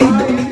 Bye.